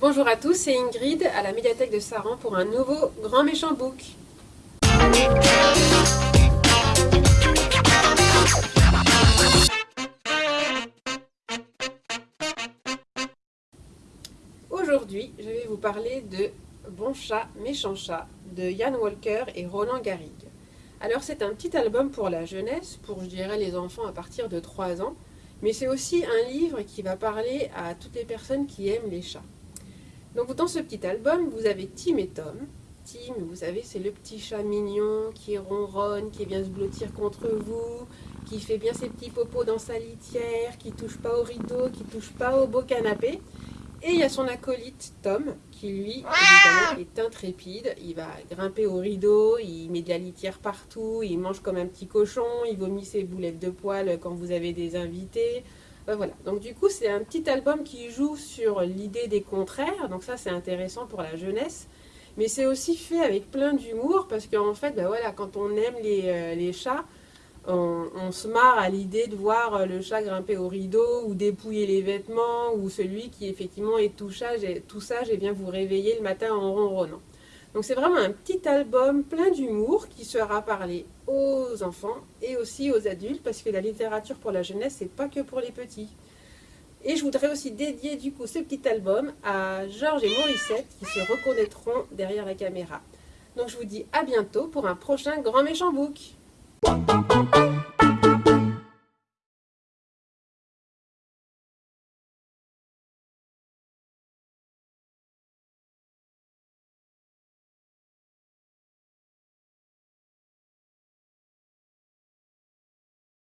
Bonjour à tous, c'est Ingrid à la médiathèque de Saran pour un nouveau Grand Méchant Book. Aujourd'hui, je vais vous parler de Bon chat, méchant chat de Yann Walker et Roland Garrigue. Alors c'est un petit album pour la jeunesse, pour je dirais les enfants à partir de 3 ans, mais c'est aussi un livre qui va parler à toutes les personnes qui aiment les chats. Donc dans ce petit album, vous avez Tim et Tom. Tim, vous savez, c'est le petit chat mignon qui ronronne, qui vient se blottir contre vous, qui fait bien ses petits popos dans sa litière, qui touche pas au rideau, qui touche pas au beau canapé. Et il y a son acolyte Tom, qui lui, est intrépide. Il va grimper au rideau, il met de la litière partout, il mange comme un petit cochon, il vomit ses boulettes de poils quand vous avez des invités. Ben donc du coup c'est un petit album qui joue sur l'idée des contraires, donc ça c'est intéressant pour la jeunesse. Mais c'est aussi fait avec plein d'humour, parce qu'en fait, ben voilà, quand on aime les, euh, chats, on, se marre à l'idée de voir euh, le chat grimper au rideau ou dépouiller les vêtements ou celui qui effectivement est tout sage et, tout sage et vient vous réveiller le matin en ronronnant. Donc c'est vraiment un petit album plein d'humour qui sera parlé aux enfants et aussi aux adultes parce que la littérature pour la jeunesse c'est pas que pour les petits. Et je voudrais aussi dédier du coup ce petit album à Georges et Morissette qui se reconnaîtront derrière la caméra. Donc je vous dis à bientôt pour un prochain Grand Méchant Book.